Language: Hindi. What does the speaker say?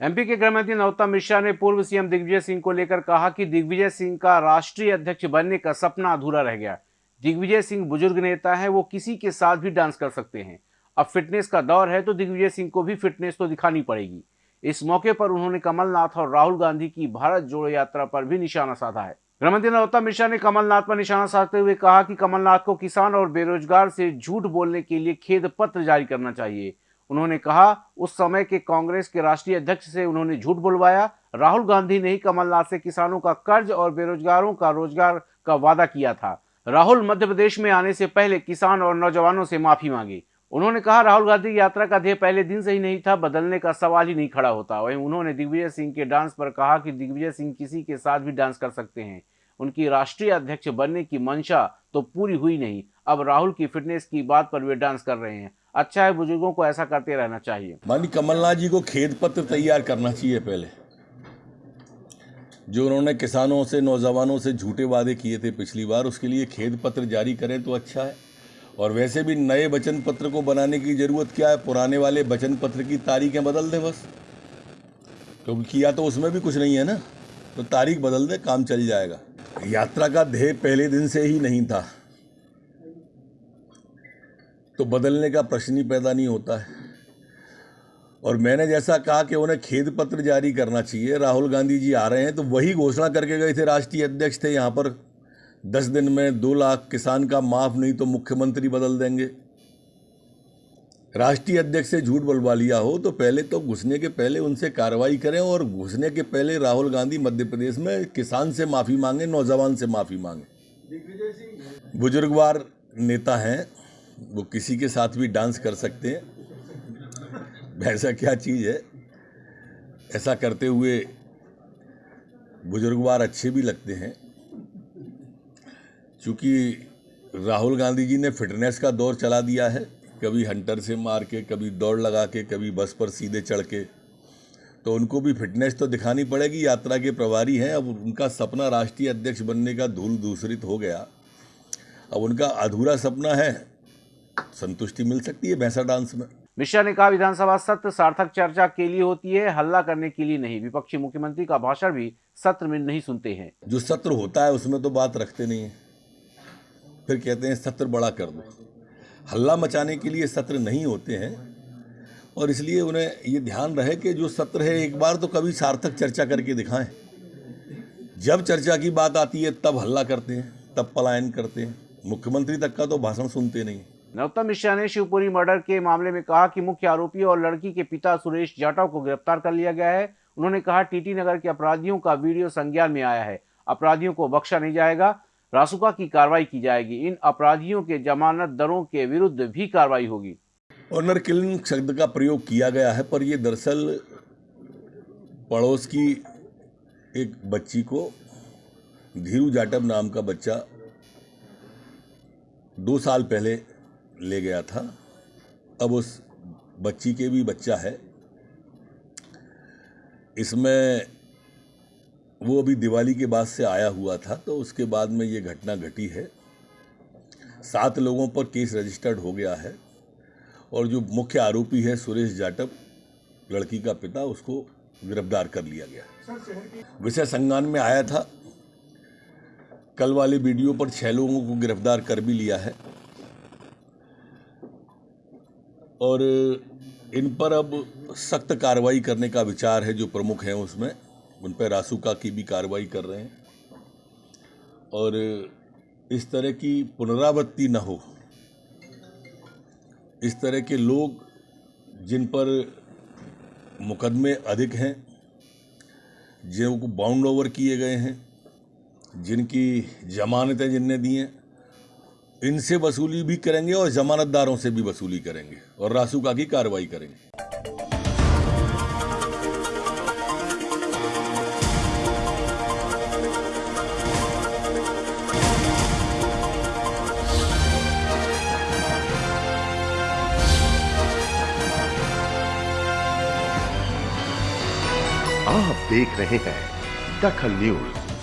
एमपी के गृह मंत्री नरोत्तम मिश्रा ने पूर्व सीएम दिग्विजय सिंह को लेकर कहा कि दिग्विजय सिंह का राष्ट्रीय अध्यक्ष बनने का सपना अधूरा रह गया। दिग्विजय सिंह बुज़ुर्ग नेता है, वो किसी के साथ भी डांस कर सकते हैं। अब फिटनेस का दौर है तो दिग्विजय सिंह को भी फिटनेस तो दिखानी पड़ेगी। इस मौके पर उन्होंने कमलनाथ और राहुल गांधी की भारत जोड़ो यात्रा पर भी निशाना साधा है। गृहमंत्री नरोत्तम मिश्रा ने कमलनाथ पर निशाना साधते हुए कहा कि कमलनाथ को किसान और बेरोजगार से झूठ बोलने के लिए खेद पत्र जारी करना चाहिए। उन्होंने कहा, उस समय के कांग्रेस के राष्ट्रीय अध्यक्ष से उन्होंने झूठ बुलवाया। राहुल गांधी ने ही कमलनाथ से किसानों का कर्ज और बेरोजगारों का रोज़गार का वादा किया था। राहुल मध्य प्रदेश में आने से पहले किसान और नौजवानों से माफ़ी मांगी। उन्होंने कहा, राहुल गांधी यात्रा का ध्येय पहले दिन से ही नहीं था, बदलने का सवाल ही नहीं खड़ा होता। वहीं उन्होंने दिग्विजय सिंह के डांस पर कहा कि दिग्विजय सिंह किसी के साथ भी डांस कर सकते हैं। उनकी राष्ट्रीय अध्यक्ष बनने की मंशा तो पूरी हुई नहीं। अब राहुल की फिटनेस की बात पर वे डांस कर रहे हैं। अच्छा है बुज़ुर्गों को ऐसा करते रहना चाहिए। मानी कमलनाथ जी को खेत पत्र तैयार करना चाहिए पहले, जो उन्होंने किसानों से, नौजवानों से झूठे वादे किए थे पिछली बार, उसके लिए खेत पत्र जारी करें तो अच्छा है। और वैसे भी नए वचन पत्र को बनाने की ज़रूरत क्या है? पुराने वाले वचन पत्र की तारीखें बदल दें बस। क्योंकि तो किया तो उसमें भी कुछ नहीं है ना तो तारीख बदल दे, काम चल जाएगा। यात्रा का ध्येय पहले दिन से ही नहीं था। तो बदलने का प्रश्न ही पैदा नहीं होता है। और मैंने जैसा कहा कि उन्हें खेद पत्र जारी करना चाहिए। राहुल गांधी जी आ रहे हैं तो वही घोषणा करके गए थे राष्ट्रीय अध्यक्ष थे यहाँ पर। दस दिन में दो लाख किसान का माफ़, नहीं तो मुख्यमंत्री बदल देंगे। राष्ट्रीय अध्यक्ष से झूठ बुलवा लिया हो तो पहले तो घुसने के पहले उनसे कार्रवाई करें और घुसने के पहले राहुल गांधी मध्य प्रदेश में किसान से माफ़ी मांगे, नौजवान से माफ़ी मांगे। बुजुर्गवार नेता हैं, वो किसी के साथ भी डांस कर सकते हैं। ऐसा क्या चीज़ है? ऐसा करते हुए बुजुर्गवार अच्छे भी लगते हैं। चूँकि राहुल गांधी जी ने फिटनेस का दौर चला दिया है कभी हंटर से मार के कभी दौड़ लगा के कभी बस पर सीधे चढ़ के। तो उनको भी फिटनेस तो दिखानी पड़ेगी यात्रा के प्रभारी हैं। अब उनका सपना राष्ट्रीय अध्यक्ष बनने का धूल दूसरित हो गया। अब उनका अधूरा सपना है। संतुष्टि मिल सकती है भैंसा डांस में। मिश्रा ने कहा विधानसभा सत्र सार्थक चर्चा के लिए होती है हल्ला करने के लिए नहीं। विपक्षी मुख्यमंत्री का भाषण भी सत्र में नहीं सुनते हैं। जो सत्र होता है उसमें तो बात रखते नहीं है। फिर कहते हैं सत्र बड़ा कर दो। हल्ला मचाने के लिए सत्र नहीं होते हैं और इसलिए उन्हें ये ध्यान रहे कि जो सत्र है, एक बार तो कभी सार्थक चर्चा करके दिखाएँ। जब चर्चा की बात आती है, तब हल्ला करते हैं, तब पलायन करते हैं। मुख्यमंत्री तक का तो भाषण सुनते नहीं। नरोत्तम मिश्रा ने शिवपुरी मर्डर के मामले में कहा कि मुख्य आरोपी और लड़की के पिता सुरेश जाटव को गिरफ़्तार कर लिया गया है। उन्होंने कहा, टीटी नगर के अपराधियों का वीडियो संज्ञान में आया है। अपराधियों को बख्शा नहीं जाएगा। रासुका की कार्रवाई की जाएगी। इन अपराधियों के जमानत दरों के विरुद्ध भी कार्रवाई होगी। ऑनर किलिंग शब्द का प्रयोग किया गया है, पर यह दरअसल पड़ोस की एक बच्ची को धीरू जाटव नाम का बच्चा दो साल पहले ले गया था। अब उस बच्ची के भी बच्चा है। इसमें वो अभी दिवाली के बाद से आया हुआ था तो उसके बाद में ये घटना घटी है। सात लोगों पर केस रजिस्टर्ड हो गया है और जो मुख्य आरोपी है सुरेश जाटव, लड़की का पिता, उसको गिरफ़्तार कर लिया गया विषय संज्ञान में आया था, कल वाले वीडियो पर छह लोगों को गिरफ़्तार कर भी लिया है। और इन पर अब सख्त कार्रवाई करने का विचार है, जो प्रमुख हैं उसमें। उन पर रासुका की भी कार्रवाई कर रहे हैं। और इस तरह की पुनरावृत्ति न हो, इस तरह के लोग जिन पर मुकदमे अधिक हैं जिनको बाउंड ओवर किए गए हैं, जिनकी जमानतें जिनने दी हैं, इनसे वसूली भी करेंगे और जमानतदारों से भी वसूली करेंगे और रासुका की कार्रवाई करेंगे। आप देख रहे हैं दखल न्यूज़।